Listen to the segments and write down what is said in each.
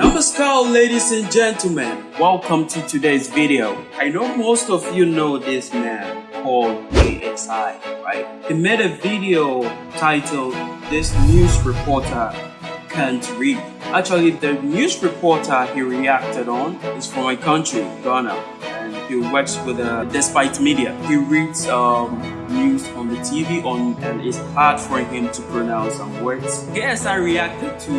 Namaskar ladies and gentlemen, welcome to today's video. I know most of you know this man called KSI, right? He made a video titled This News Reporter Can't Read. Actually, the news reporter he reacted on is from my country, Ghana and he works with uh, Despite Media. He reads um, news on the TV on, and it's hard for him to pronounce some words. Yes, I reacted to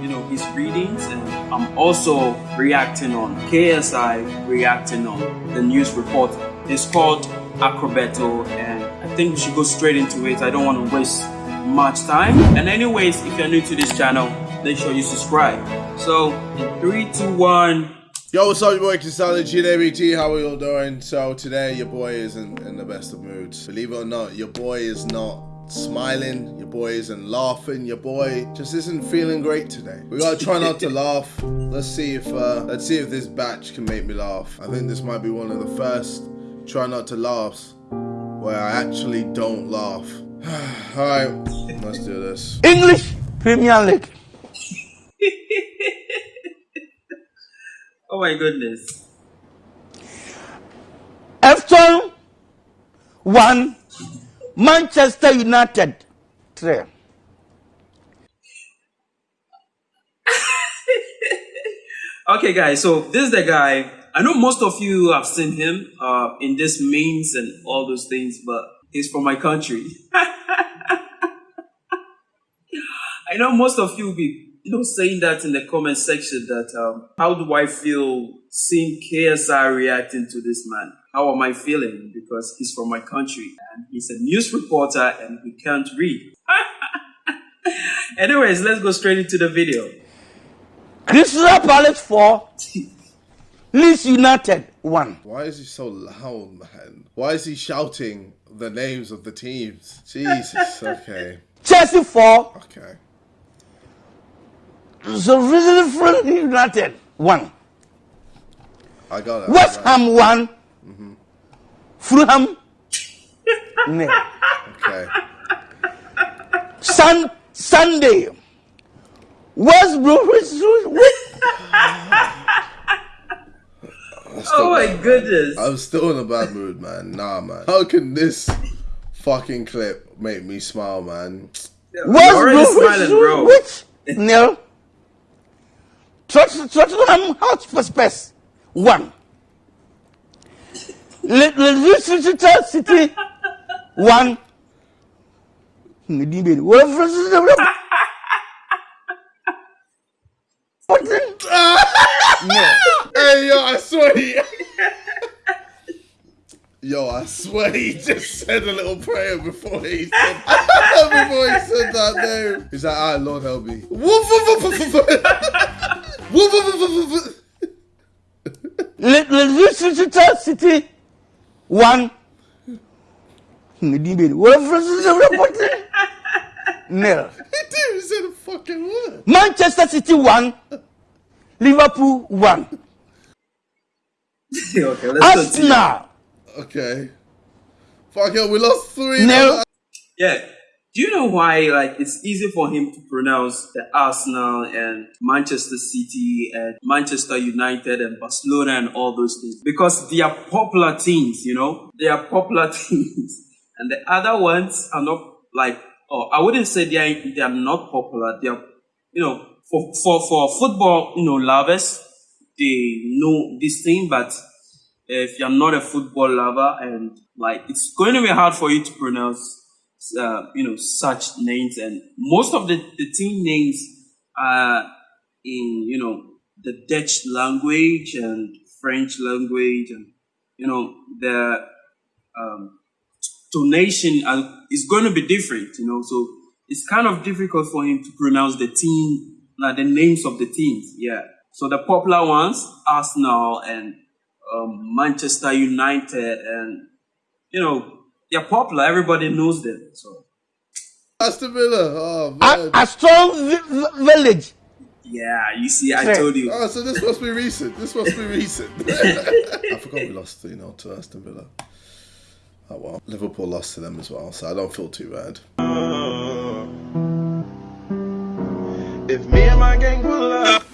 you know his readings, and I'm also reacting on KSI reacting on the news report. It's called Acrobato, and I think we should go straight into it. I don't want to waste much time. And anyways, if you're new to this channel, make sure you subscribe. So in three, two, one. Yo, what's up, your boy Kisali GDBT? How are you all doing? So today, your boy isn't in the best of moods. Believe it or not, your boy is not smiling. Your boy isn't laughing. Your boy just isn't feeling great today. We gotta try not to laugh. Let's see if uh, let's see if this batch can make me laugh. I think this might be one of the first try not to laughs where I actually don't laugh. all right, let's do this. English Premier League. Oh my goodness. Everton 1, Manchester United 3. okay, guys, so this is the guy. I know most of you have seen him uh, in this memes and all those things, but he's from my country. I know most of you will be you know, saying that in the comment section that um, how do I feel seeing KSI reacting to this man? How am I feeling? Because he's from my country and he's a news reporter and he can't read. Anyways, let's go straight into the video. Crystal Palace 4, Leeds United 1. Why is he so loud, man? Why is he shouting the names of the teams? Jesus, okay. Chelsea 4, Okay. So Friend United one. I got it. West Ham one. Mm-hmm. Fulham nil. Okay. Sun Sunday. West Bromwich. oh my goodness. I'm still in a bad mood, man. Nah, man. How can this fucking clip make me smile, man? West Bromwich. Nil. Tottenham Hotspur Spurs one. Leicester City one. hey yo, I swear he, Yo, I swear he just said a little prayer before he said before he said that name. He's like, alright, Lord help me. Leicester City one. Nil. He didn't say the fucking word. Manchester City one. Liverpool one. okay, let's Arsenal. Okay. Fuck it, we lost three. No. Yeah. Do you know why like it's easy for him to pronounce the Arsenal and Manchester City and Manchester United and Barcelona and all those things? Because they are popular teams, you know? They are popular teams. And the other ones are not like oh I wouldn't say they are they are not popular. They are you know for for, for football, you know, lovers, they know this thing, but if you're not a football lover and like it's going to be hard for you to pronounce uh, you know such names. And most of the, the team names are in you know the Dutch language and French language and you know the um, tonation is going to be different you know. So it's kind of difficult for him to pronounce the team like the names of the teams yeah. So the popular ones Arsenal and um, Manchester United, and you know they're popular. Everybody knows them. So Aston Villa. Oh man. A, a strong village. Yeah, you see, I told you. Oh, so this must be recent. This must be recent. I forgot we lost, you know, to Aston Villa. Oh well, Liverpool lost to them as well, so I don't feel too bad. If me and my gang pull up.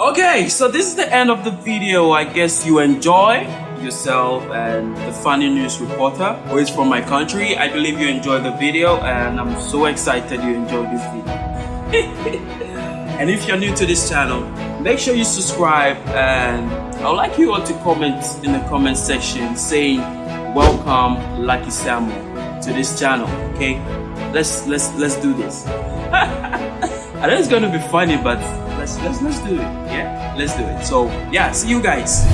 Okay, so this is the end of the video. I guess you enjoy yourself and the funny news reporter who is from my country. I believe you enjoyed the video and I'm so excited you enjoyed this video. and if you're new to this channel, make sure you subscribe and I would like you all to comment in the comment section saying welcome Lucky Samuel to this channel. Okay, let's let's let's do this. I know it's gonna be funny, but let's let's let's do it. Yeah, let's do it. So yeah, see you guys.